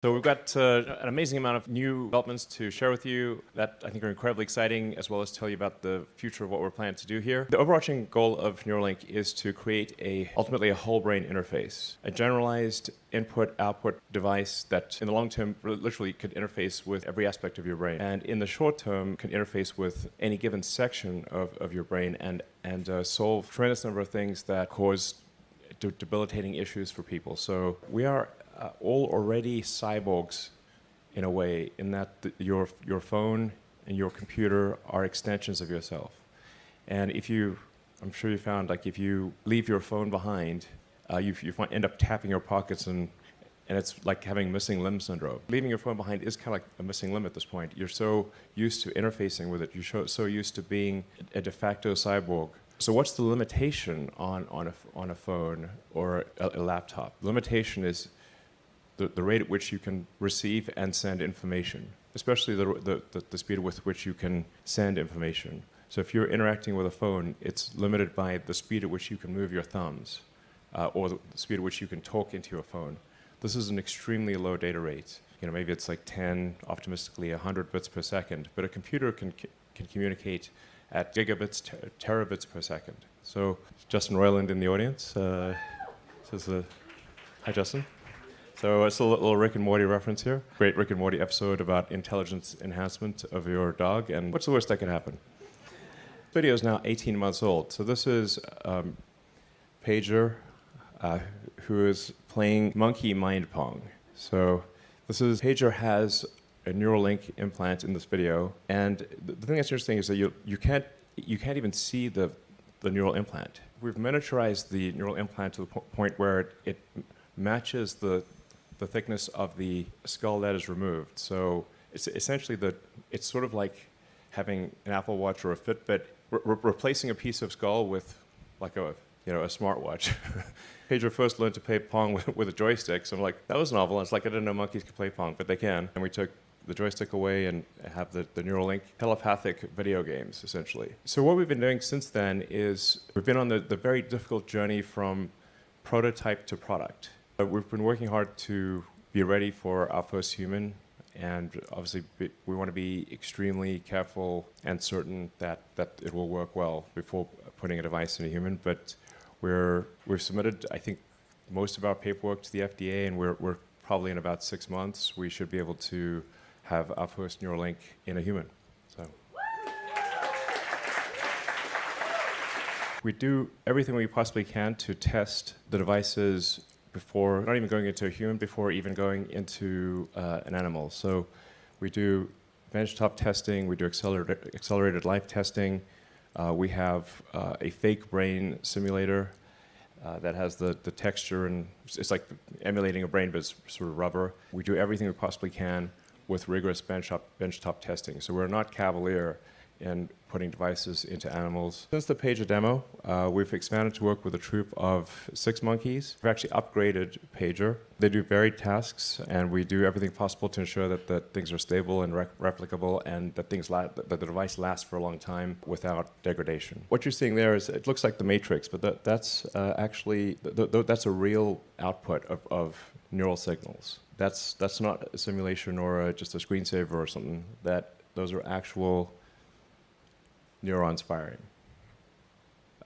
So we've got uh, an amazing amount of new developments to share with you that I think are incredibly exciting, as well as tell you about the future of what we're planning to do here. The overarching goal of Neuralink is to create a ultimately a whole brain interface, a generalized input-output device that in the long term literally could interface with every aspect of your brain, and in the short term could interface with any given section of, of your brain and, and uh, solve tremendous number of things that cause debilitating issues for people. So we are uh, all already cyborgs in a way, in that your, your phone and your computer are extensions of yourself. And if you, I'm sure you found, like if you leave your phone behind, uh, you, you find, end up tapping your pockets and, and it's like having missing limb syndrome. Leaving your phone behind is kind of like a missing limb at this point. You're so used to interfacing with it. You're so used to being a de facto cyborg so what's the limitation on, on, a, on a phone or a, a laptop? Limitation is the, the rate at which you can receive and send information, especially the, the, the speed with which you can send information. So if you're interacting with a phone, it's limited by the speed at which you can move your thumbs uh, or the speed at which you can talk into your phone. This is an extremely low data rate. You know, maybe it's like 10, optimistically 100 bits per second, but a computer can, can communicate at gigabits, ter terabits per second. So Justin Roiland in the audience uh, says, uh, hi Justin. So it's a little Rick and Morty reference here. Great Rick and Morty episode about intelligence enhancement of your dog. And what's the worst that could happen? This video is now 18 months old. So this is um, Pager, uh, who is playing monkey mind pong. So this is, Pager has a Neuralink implant in this video. And the, thing that's interesting is that you, you, can't, you can't even see the, the neural implant. We've miniaturized the neural implant to the po point where it, it matches the the thickness of the skull that is removed. So it's essentially the, it's sort of like having an Apple Watch or a Fitbit, re replacing a piece of skull with like a, you know, a smartwatch. Pager first learned to play Pong with, with a joystick, so I'm like, that was novel. It's like I didn't know monkeys could play Pong, but they can. And we took the joystick away and have the, the Neuralink telepathic video games, essentially. So what we've been doing since then is we've been on the, the very difficult journey from prototype to product. Uh, we've been working hard to be ready for our first human, and obviously we want to be extremely careful and certain that, that it will work well before putting a device in a human. But we're, we've submitted, I think, most of our paperwork to the FDA, and we're, we're probably in about six months, we should be able to have our first Neuralink in a human. So. We do everything we possibly can to test the devices before, not even going into a human, before even going into uh, an animal. So we do benchtop testing, we do accelerated, accelerated life testing, uh, we have uh, a fake brain simulator uh, that has the, the texture and it's like emulating a brain but it's sort of rubber. We do everything we possibly can with rigorous benchtop, benchtop testing. So we're not cavalier in putting devices into animals. Since the Pager demo, uh, we've expanded to work with a troop of six monkeys. We've actually upgraded Pager. They do varied tasks, and we do everything possible to ensure that, that things are stable and replicable and that, things that the device lasts for a long time without degradation. What you're seeing there is, it looks like the Matrix, but that, that's uh, actually, th th that's a real output of, of neural signals. That's, that's not a simulation or a, just a screensaver or something. That, those are actual neurons firing.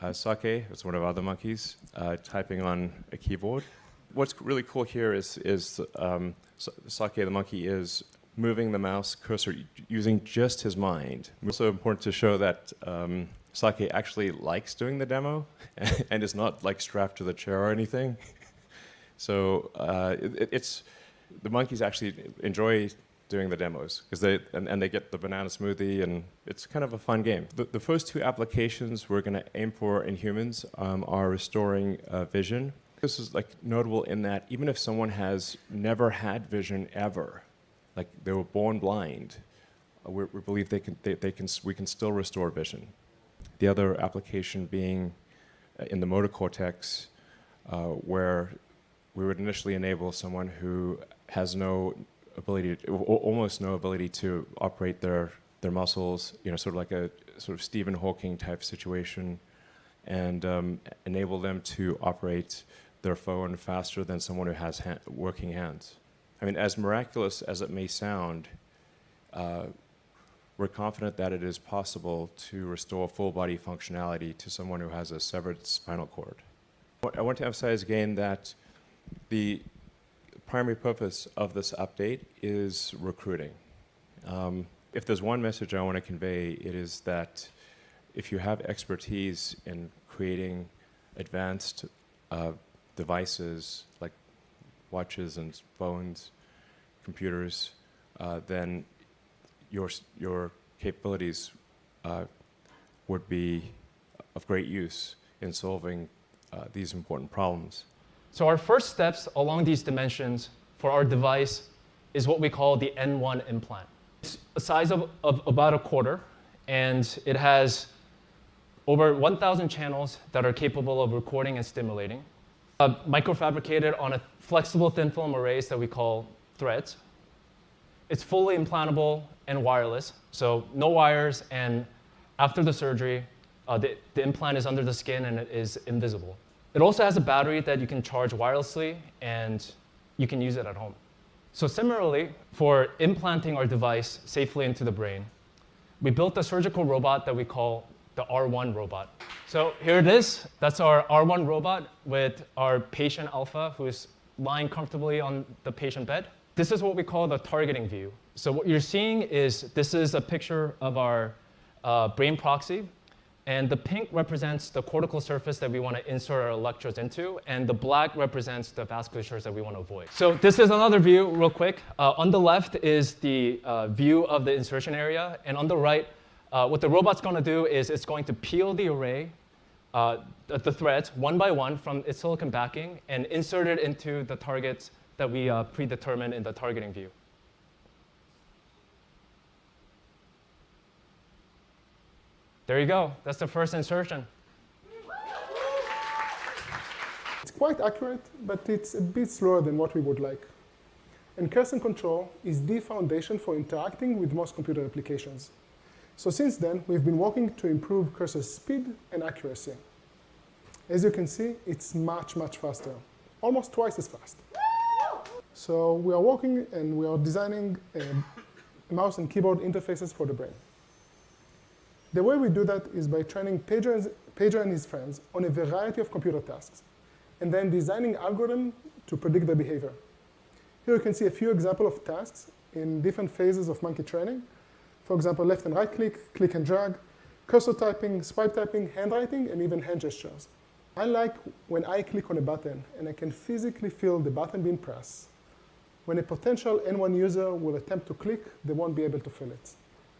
Uh, Sake, it's one of our other monkeys, uh, typing on a keyboard. What's really cool here is, is um, Sake, the monkey, is moving the mouse cursor using just his mind. It's also important to show that um, Sake actually likes doing the demo and is not like strapped to the chair or anything. so uh, it, it's, the monkeys actually enjoy doing the demos because they and, and, they get the banana smoothie and it's kind of a fun game. The, the first two applications we're going to aim for in humans um, are restoring uh, vision. This is like notable in that even if someone has never had vision ever, like they were born blind, uh, we, we, believe they can, they, they, can we can still restore vision. The other application being uh, in the motor cortex, uh, where we would initially enable someone who has no ability, to, almost no ability to operate their their muscles, you know, sort of like a sort of Stephen Hawking type situation, and um, enable them to operate their phone faster than someone who has working hands. I mean, as miraculous as it may sound, uh, we're confident that it is possible to restore full body functionality to someone who has a severed spinal cord. I want to emphasize again that the primary purpose of this update is recruiting. Um, if there's one message I want to convey, it is that if you have expertise in creating advanced uh, devices like watches and phones, computers, uh, then your, your capabilities uh, would be of great use in solving uh, these important problems. So our first steps along these dimensions for our device is what we call the N1 implant. It's a size of, of about a quarter, and it has over 1,000 channels that are capable of recording and stimulating. Uh, microfabricated on a flexible thin film arrays that we call threads. It's fully implantable and wireless, so no wires, and after the surgery, uh, the, the implant is under the skin and it is invisible. It also has a battery that you can charge wirelessly, and you can use it at home. So similarly, for implanting our device safely into the brain, we built a surgical robot that we call the R1 robot. So here it is. That's our R1 robot with our patient alpha who's lying comfortably on the patient bed. This is what we call the targeting view. So what you're seeing is this is a picture of our uh, brain proxy. And the pink represents the cortical surface that we want to insert our electrodes into, and the black represents the vasculatures that we want to avoid. So this is another view, real quick. Uh, on the left is the uh, view of the insertion area, and on the right, uh, what the robot's going to do is it's going to peel the array, uh, the threads, one by one from its silicon backing, and insert it into the targets that we uh, predetermined in the targeting view. There you go. That's the first insertion. It's quite accurate, but it's a bit slower than what we would like. And cursor control is the foundation for interacting with most computer applications. So since then, we've been working to improve cursor speed and accuracy. As you can see, it's much, much faster, almost twice as fast. So we are working and we are designing um, mouse and keyboard interfaces for the brain. The way we do that is by training Pager, and his friends on a variety of computer tasks, and then designing algorithms to predict their behavior. Here you can see a few examples of tasks in different phases of monkey training. For example, left and right click, click and drag, cursor typing, swipe typing, handwriting, and even hand gestures. I like when I click on a button and I can physically feel the button being pressed. When a potential N1 user will attempt to click, they won't be able to feel it.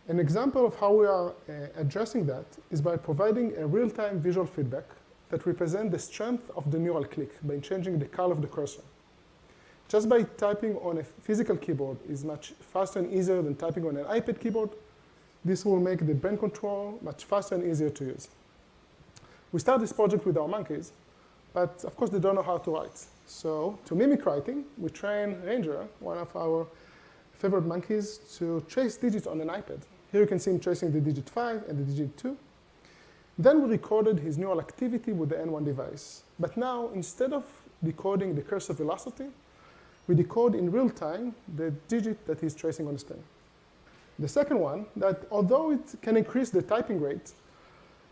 An example of how we are uh, addressing that is by providing a real-time visual feedback that represents the strength of the neural click by changing the color of the cursor. Just by typing on a physical keyboard is much faster and easier than typing on an iPad keyboard. This will make the brain control much faster and easier to use. We start this project with our monkeys, but of course they don't know how to write. So to mimic writing, we train Ranger, one of our favorite monkeys, to trace digits on an iPad. Here you can see him tracing the digit 5 and the digit 2. Then we recorded his neural activity with the N1 device. But now, instead of decoding the cursor velocity, we decode in real time the digit that he's tracing on the screen. The second one, that although it can increase the typing rate,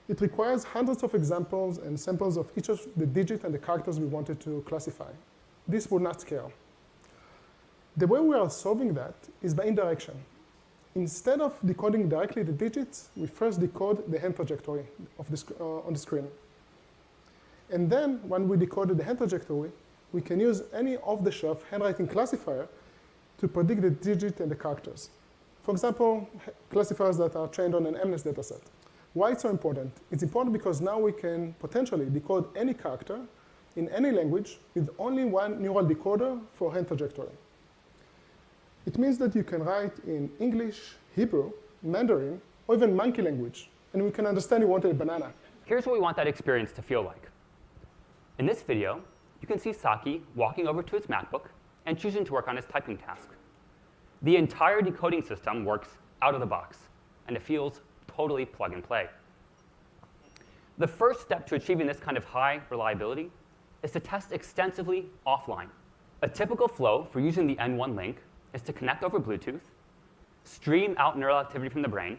it requires hundreds of examples and samples of each of the digits and the characters we wanted to classify. This would not scale. The way we are solving that is by indirection instead of decoding directly the digits, we first decode the hand trajectory of the uh, on the screen. And then, when we decoded the hand trajectory, we can use any off-the-shelf handwriting classifier to predict the digit and the characters. For example, classifiers that are trained on an MNIST dataset. Why it's so important? It's important because now we can potentially decode any character in any language with only one neural decoder for hand trajectory. It means that you can write in English, Hebrew, Mandarin, or even monkey language, and we can understand you wanted a banana. Here's what we want that experience to feel like. In this video, you can see Sake walking over to his MacBook and choosing to work on his typing task. The entire decoding system works out of the box, and it feels totally plug and play. The first step to achieving this kind of high reliability is to test extensively offline. A typical flow for using the N1 link is to connect over Bluetooth, stream out neural activity from the brain,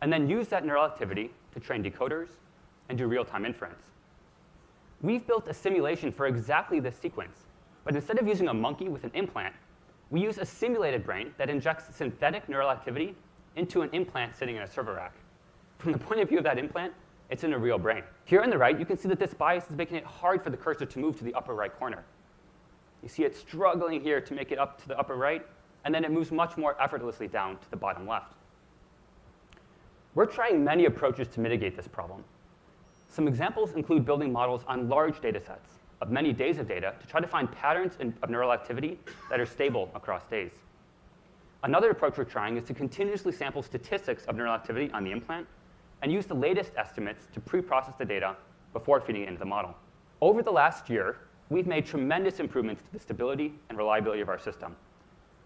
and then use that neural activity to train decoders and do real-time inference. We've built a simulation for exactly this sequence, but instead of using a monkey with an implant, we use a simulated brain that injects synthetic neural activity into an implant sitting in a server rack. From the point of view of that implant, it's in a real brain. Here on the right, you can see that this bias is making it hard for the cursor to move to the upper right corner. You see it struggling here to make it up to the upper right, and then it moves much more effortlessly down to the bottom left. We're trying many approaches to mitigate this problem. Some examples include building models on large data sets of many days of data to try to find patterns in, of neural activity that are stable across days. Another approach we're trying is to continuously sample statistics of neural activity on the implant and use the latest estimates to pre-process the data before feeding it into the model. Over the last year, we've made tremendous improvements to the stability and reliability of our system.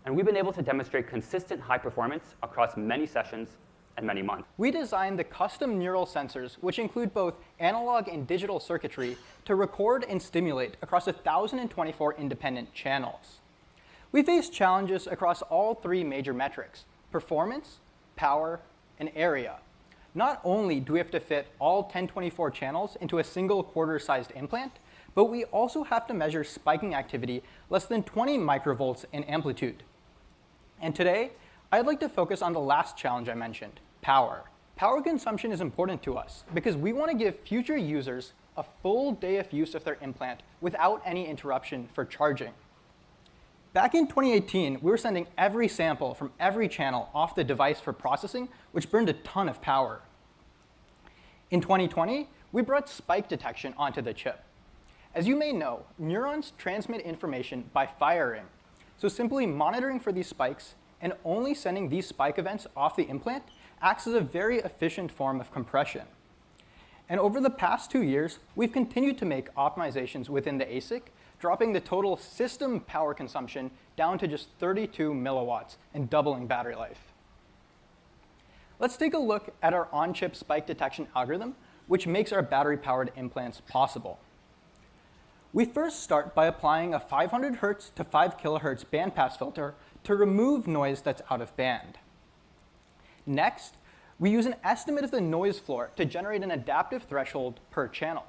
And we've been able to demonstrate consistent high performance across many sessions and many months. We designed the custom neural sensors, which include both analog and digital circuitry, to record and stimulate across 1,024 independent channels. We faced challenges across all three major metrics, performance, power, and area. Not only do we have to fit all 1024 channels into a single quarter-sized implant, but we also have to measure spiking activity less than 20 microvolts in amplitude. And today, I'd like to focus on the last challenge I mentioned, power. Power consumption is important to us because we want to give future users a full day of use of their implant without any interruption for charging. Back in 2018, we were sending every sample from every channel off the device for processing, which burned a ton of power. In 2020, we brought spike detection onto the chip. As you may know, neurons transmit information by firing. So simply monitoring for these spikes and only sending these spike events off the implant acts as a very efficient form of compression. And over the past two years, we've continued to make optimizations within the ASIC dropping the total system power consumption down to just 32 milliwatts and doubling battery life. Let's take a look at our on-chip spike detection algorithm, which makes our battery-powered implants possible. We first start by applying a 500 hertz to 5 kilohertz bandpass filter to remove noise that's out of band. Next, we use an estimate of the noise floor to generate an adaptive threshold per channel.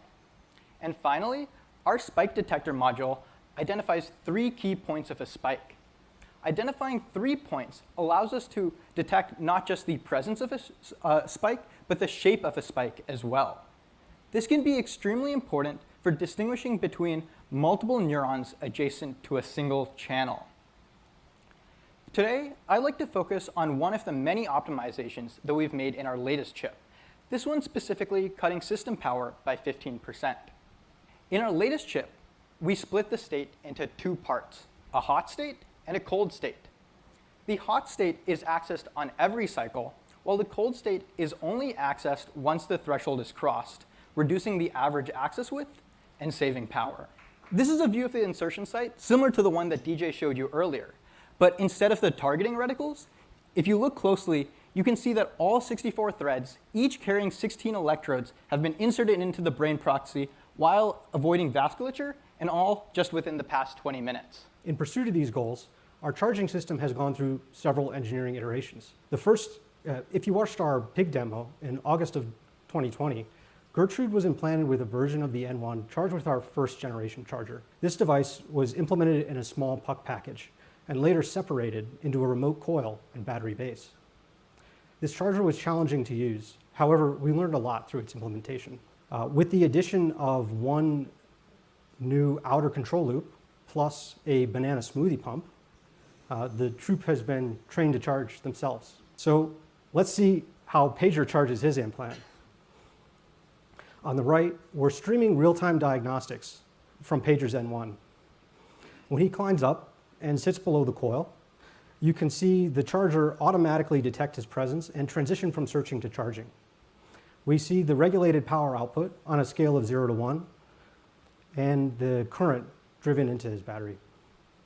And finally, our spike detector module identifies three key points of a spike. Identifying three points allows us to detect not just the presence of a uh, spike, but the shape of a spike as well. This can be extremely important for distinguishing between multiple neurons adjacent to a single channel. Today, I'd like to focus on one of the many optimizations that we've made in our latest chip. This one specifically cutting system power by 15%. In our latest chip, we split the state into two parts, a hot state and a cold state. The hot state is accessed on every cycle, while the cold state is only accessed once the threshold is crossed, reducing the average access width and saving power. This is a view of the insertion site similar to the one that DJ showed you earlier. But instead of the targeting reticles, if you look closely, you can see that all 64 threads, each carrying 16 electrodes, have been inserted into the brain proxy while avoiding vasculature, and all just within the past 20 minutes. In pursuit of these goals, our charging system has gone through several engineering iterations. The first, uh, if you watched our PIG demo in August of 2020, Gertrude was implanted with a version of the N1 charged with our first generation charger. This device was implemented in a small puck package and later separated into a remote coil and battery base. This charger was challenging to use. However, we learned a lot through its implementation. Uh, with the addition of one new outer control loop plus a banana smoothie pump, uh, the troop has been trained to charge themselves. So let's see how Pager charges his implant. On the right, we're streaming real-time diagnostics from Pager's N1. When he climbs up and sits below the coil, you can see the charger automatically detect his presence and transition from searching to charging we see the regulated power output on a scale of 0 to 1 and the current driven into his battery.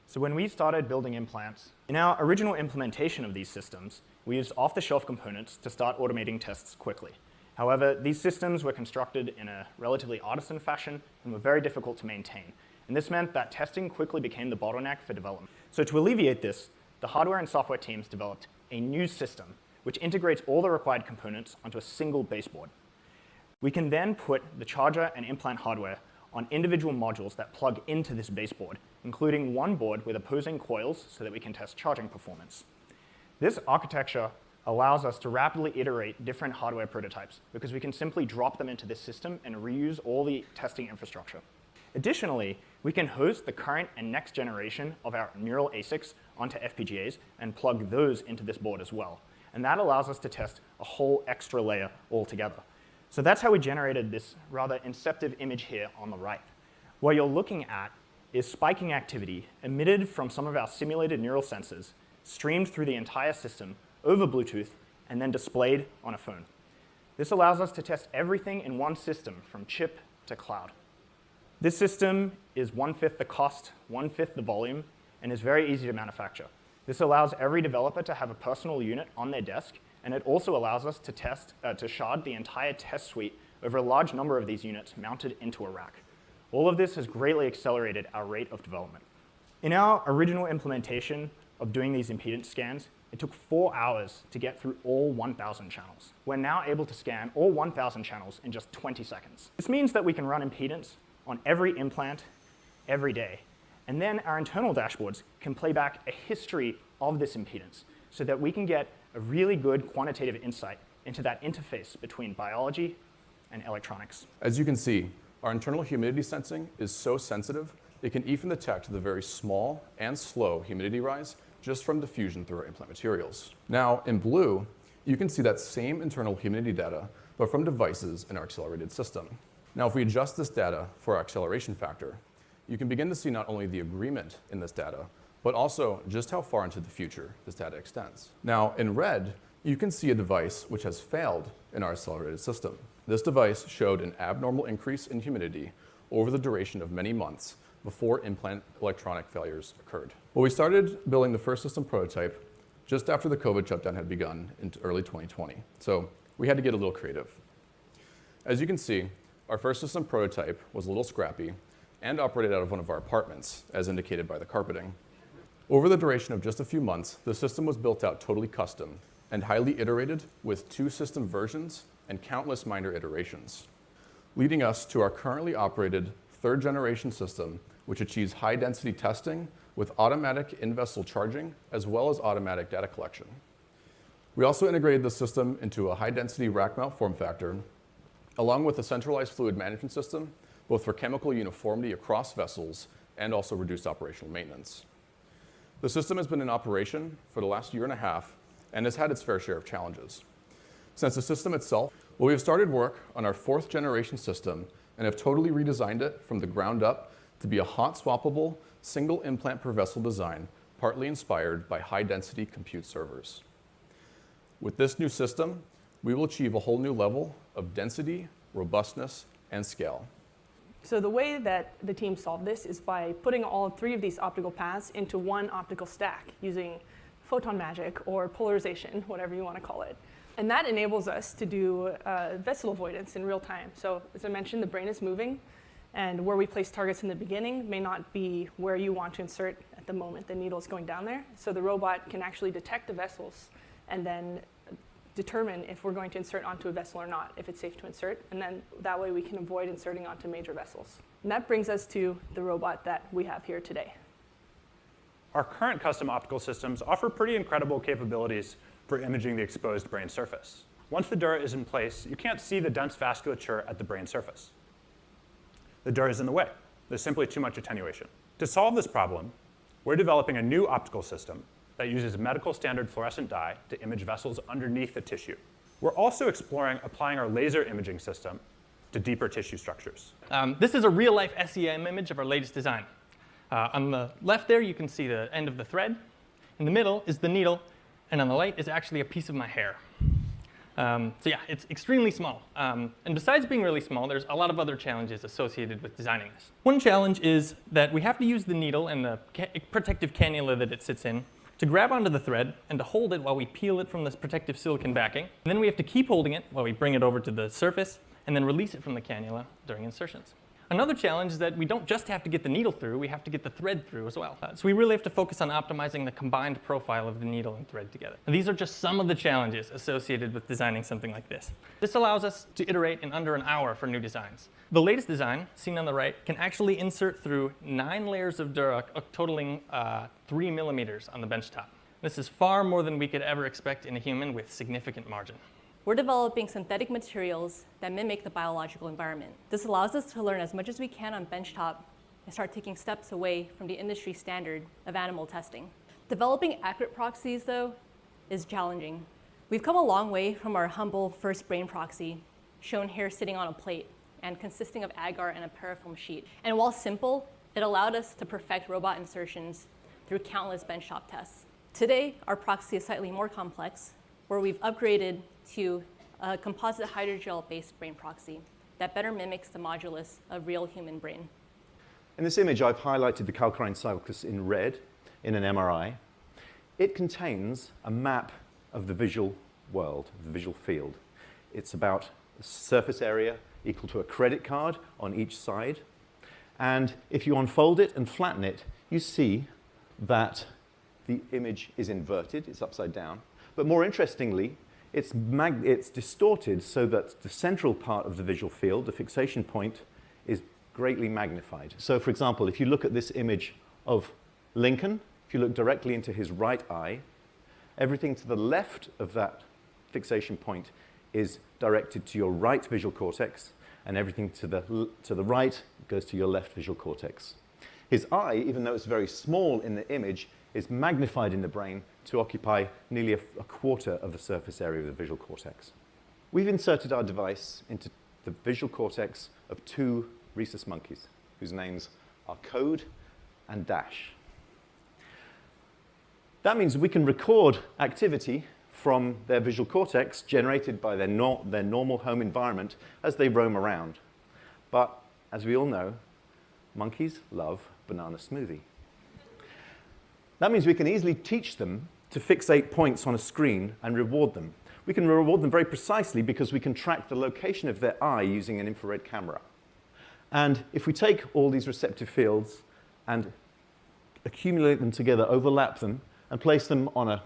So when we started building implants, in our original implementation of these systems, we used off-the-shelf components to start automating tests quickly. However, these systems were constructed in a relatively artisan fashion and were very difficult to maintain. and this meant that testing quickly became the bottleneck for development. So to alleviate this, the hardware and software teams developed a new system which integrates all the required components onto a single baseboard. We can then put the charger and implant hardware on individual modules that plug into this baseboard, including one board with opposing coils so that we can test charging performance. This architecture allows us to rapidly iterate different hardware prototypes because we can simply drop them into this system and reuse all the testing infrastructure. Additionally, we can host the current and next generation of our neural ASICs onto FPGAs and plug those into this board as well. And that allows us to test a whole extra layer altogether. So that's how we generated this rather inceptive image here on the right. What you're looking at is spiking activity emitted from some of our simulated neural sensors, streamed through the entire system over Bluetooth, and then displayed on a phone. This allows us to test everything in one system, from chip to cloud. This system is one-fifth the cost, one-fifth the volume, and is very easy to manufacture. This allows every developer to have a personal unit on their desk, and it also allows us to test, uh, to shard the entire test suite over a large number of these units mounted into a rack. All of this has greatly accelerated our rate of development. In our original implementation of doing these impedance scans, it took four hours to get through all 1,000 channels. We're now able to scan all 1,000 channels in just 20 seconds. This means that we can run impedance on every implant every day. And then our internal dashboards can play back a history of this impedance so that we can get a really good quantitative insight into that interface between biology and electronics. As you can see, our internal humidity sensing is so sensitive, it can even detect the very small and slow humidity rise just from diffusion through our implant materials. Now, in blue, you can see that same internal humidity data, but from devices in our accelerated system. Now, if we adjust this data for our acceleration factor, you can begin to see not only the agreement in this data, but also just how far into the future this data extends. Now, in red, you can see a device which has failed in our accelerated system. This device showed an abnormal increase in humidity over the duration of many months before implant electronic failures occurred. Well, we started building the first system prototype just after the COVID shutdown had begun in early 2020. So we had to get a little creative. As you can see, our first system prototype was a little scrappy and operated out of one of our apartments, as indicated by the carpeting. Over the duration of just a few months, the system was built out totally custom and highly iterated with two system versions and countless minor iterations, leading us to our currently operated third generation system, which achieves high density testing with automatic in-vessel charging as well as automatic data collection. We also integrated the system into a high density rack mount form factor, along with a centralized fluid management system, both for chemical uniformity across vessels and also reduced operational maintenance. The system has been in operation for the last year and a half and has had its fair share of challenges. Since the system itself, well, we have started work on our fourth generation system and have totally redesigned it from the ground up to be a hot swappable single implant per vessel design, partly inspired by high density compute servers. With this new system, we will achieve a whole new level of density, robustness, and scale. So the way that the team solved this is by putting all three of these optical paths into one optical stack using photon magic or polarization, whatever you want to call it. And that enables us to do uh, vessel avoidance in real time. So as I mentioned, the brain is moving, and where we place targets in the beginning may not be where you want to insert at the moment the needle is going down there. So the robot can actually detect the vessels and then determine if we're going to insert onto a vessel or not, if it's safe to insert, and then that way we can avoid inserting onto major vessels. And that brings us to the robot that we have here today. Our current custom optical systems offer pretty incredible capabilities for imaging the exposed brain surface. Once the dura is in place, you can't see the dense vasculature at the brain surface. The dura is in the way. There's simply too much attenuation. To solve this problem, we're developing a new optical system that uses medical standard fluorescent dye to image vessels underneath the tissue. We're also exploring applying our laser imaging system to deeper tissue structures. Um, this is a real-life SEM image of our latest design. Uh, on the left there, you can see the end of the thread. In the middle is the needle, and on the right is actually a piece of my hair. Um, so yeah, it's extremely small. Um, and besides being really small, there's a lot of other challenges associated with designing this. One challenge is that we have to use the needle and the ca protective cannula that it sits in to grab onto the thread and to hold it while we peel it from this protective silicon backing. And then we have to keep holding it while we bring it over to the surface and then release it from the cannula during insertions. Another challenge is that we don't just have to get the needle through, we have to get the thread through as well. Uh, so we really have to focus on optimizing the combined profile of the needle and thread together. And these are just some of the challenges associated with designing something like this. This allows us to iterate in under an hour for new designs. The latest design, seen on the right, can actually insert through nine layers of Dura, uh, totaling uh, three millimeters on the bench top. This is far more than we could ever expect in a human with significant margin. We're developing synthetic materials that mimic the biological environment. This allows us to learn as much as we can on benchtop and start taking steps away from the industry standard of animal testing. Developing accurate proxies, though, is challenging. We've come a long way from our humble first brain proxy, shown here sitting on a plate and consisting of agar and a parafilm sheet. And while simple, it allowed us to perfect robot insertions through countless benchtop tests. Today, our proxy is slightly more complex, where we've upgraded to a composite hydrogel-based brain proxy that better mimics the modulus of real human brain. In this image, I've highlighted the calcarine sulcus in red in an MRI. It contains a map of the visual world, the visual field. It's about surface area equal to a credit card on each side. And if you unfold it and flatten it, you see that the image is inverted, it's upside down. But more interestingly, it's, it's distorted so that the central part of the visual field, the fixation point, is greatly magnified. So for example, if you look at this image of Lincoln, if you look directly into his right eye, everything to the left of that fixation point is directed to your right visual cortex, and everything to the, to the right goes to your left visual cortex. His eye, even though it's very small in the image, is magnified in the brain to occupy nearly a, a, quarter of the surface area of the visual cortex. We've inserted our device into the visual cortex of two rhesus monkeys, whose names are Code and Dash. That means we can record activity from their visual cortex generated by their, no their normal home environment as they roam around. But as we all know, monkeys love banana smoothie. That means we can easily teach them to fixate points on a screen and reward them. We can reward them very precisely because we can track the location of their eye using an infrared camera. And if we take all these receptive fields and accumulate them together, overlap them, and place them on a,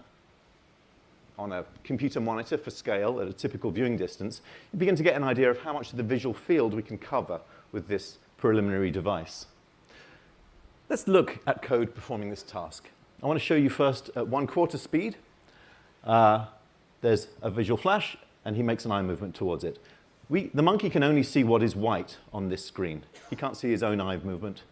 on a computer monitor for scale at a typical viewing distance, you begin to get an idea of how much of the visual field we can cover with this preliminary device. Let's look at code performing this task. I want to show you first at one quarter speed. Uh, there's a visual flash, and he makes an eye movement towards it. We, the monkey can only see what is white on this screen. He can't see his own eye movement,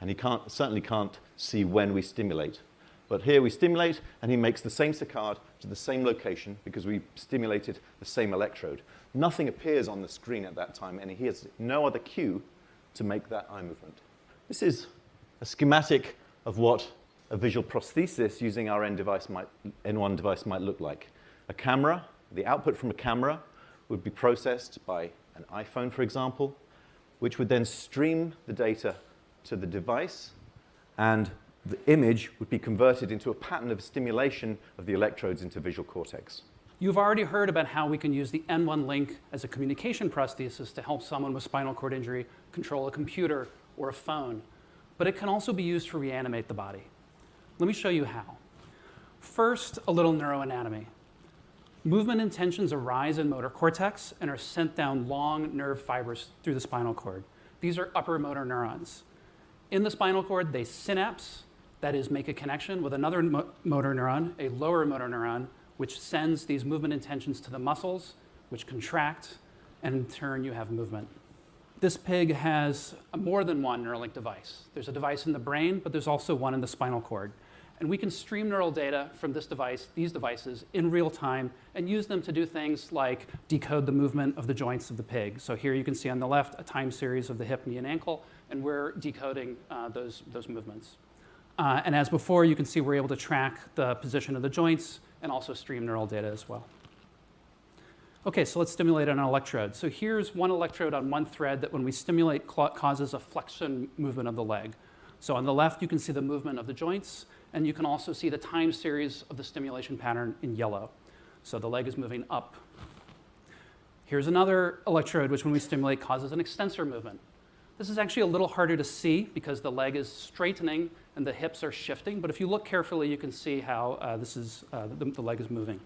and he can't, certainly can't see when we stimulate. But here we stimulate, and he makes the same saccade to the same location because we stimulated the same electrode. Nothing appears on the screen at that time, and he has no other cue to make that eye movement. This is a schematic of what a visual prosthesis using our N device might, N1 device might look like. A camera, the output from a camera would be processed by an iPhone, for example, which would then stream the data to the device, and the image would be converted into a pattern of stimulation of the electrodes into visual cortex. You've already heard about how we can use the N1 link as a communication prosthesis to help someone with spinal cord injury control a computer or a phone. But it can also be used to reanimate the body. Let me show you how. First, a little neuroanatomy. Movement intentions arise in motor cortex and are sent down long nerve fibers through the spinal cord. These are upper motor neurons. In the spinal cord, they synapse, that is, make a connection with another mo motor neuron, a lower motor neuron, which sends these movement intentions to the muscles, which contract, and in turn, you have movement. This pig has more than one Neuralink device. There's a device in the brain, but there's also one in the spinal cord. And we can stream neural data from this device, these devices, in real time and use them to do things like decode the movement of the joints of the pig. So here you can see on the left a time series of the hip, knee, and ankle, and we're decoding uh, those, those movements. Uh, and as before, you can see we're able to track the position of the joints and also stream neural data as well. Okay, so let's stimulate an electrode. So here's one electrode on one thread that when we stimulate causes a flexion movement of the leg. So on the left, you can see the movement of the joints, and you can also see the time series of the stimulation pattern in yellow. So the leg is moving up. Here's another electrode, which when we stimulate causes an extensor movement. This is actually a little harder to see because the leg is straightening and the hips are shifting. But if you look carefully, you can see how uh, this is, uh, the, the leg is moving.